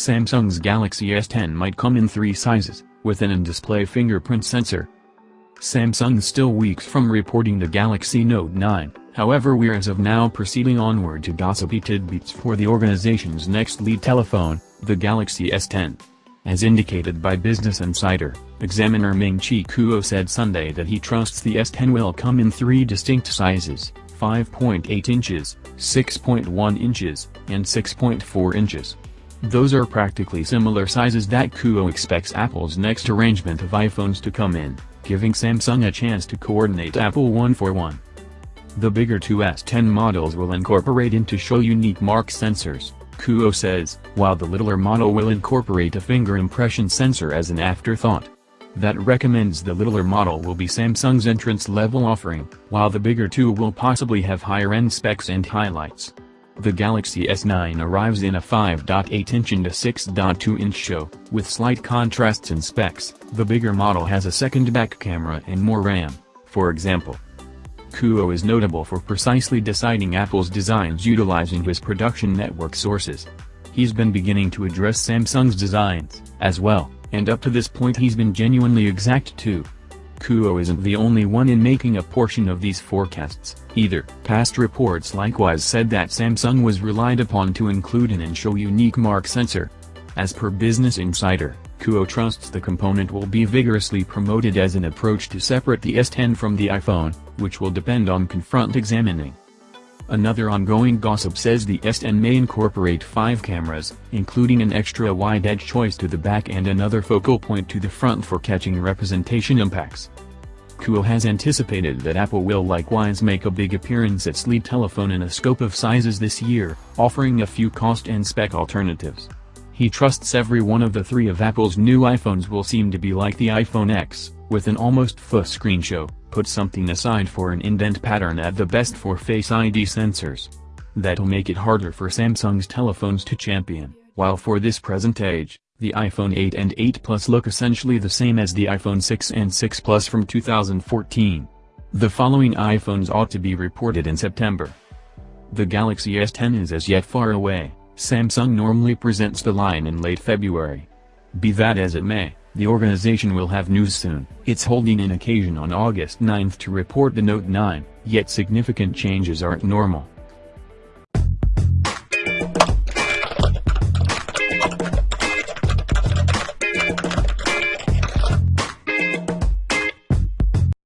Samsung's Galaxy S10 might come in three sizes, with an in-display fingerprint sensor. Samsung's still weeks from reporting the Galaxy Note 9, however we're as of now proceeding onward to gossipy tidbits for the organization's next lead telephone, the Galaxy S10. As indicated by Business Insider, examiner Ming-Chi Kuo said Sunday that he trusts the S10 will come in three distinct sizes, 5.8 inches, 6.1 inches, and 6.4 inches. Those are practically similar sizes that Kuo expects Apple's next arrangement of iPhones to come in, giving Samsung a chance to coordinate Apple one for one. The bigger 2S10 models will incorporate into show unique mark sensors, Kuo says, while the littler model will incorporate a finger impression sensor as an afterthought. That recommends the littler model will be Samsung's entrance-level offering, while the bigger two will possibly have higher-end specs and highlights. The Galaxy S9 arrives in a 5.8-inch and a 6.2-inch show, with slight contrasts in specs. The bigger model has a second back camera and more RAM, for example. Kuo is notable for precisely deciding Apple's designs utilizing his production network sources. He's been beginning to address Samsung's designs, as well, and up to this point he's been genuinely exact too. Kuo isn't the only one in making a portion of these forecasts, either. Past reports likewise said that Samsung was relied upon to include an in-show unique mark sensor. As per Business Insider, Kuo trusts the component will be vigorously promoted as an approach to separate the S10 from the iPhone, which will depend on confront examining. Another ongoing gossip says the S10 may incorporate five cameras, including an extra wide edge choice to the back and another focal point to the front for catching representation impacts. Kuo has anticipated that Apple will likewise make a big appearance at lead telephone in a scope of sizes this year, offering a few cost and spec alternatives. He trusts every one of the three of Apple's new iPhones will seem to be like the iPhone X, with an almost full screen show, put something aside for an indent pattern at the best for Face ID sensors. That'll make it harder for Samsung's telephones to champion, while for this present age, the iPhone 8 and 8 Plus look essentially the same as the iPhone 6 and 6 Plus from 2014. The following iPhones ought to be reported in September. The Galaxy S10 is as yet far away, Samsung normally presents the line in late February. Be that as it may, the organization will have news soon. It's holding an occasion on August 9 to report the Note 9, yet significant changes aren't normal.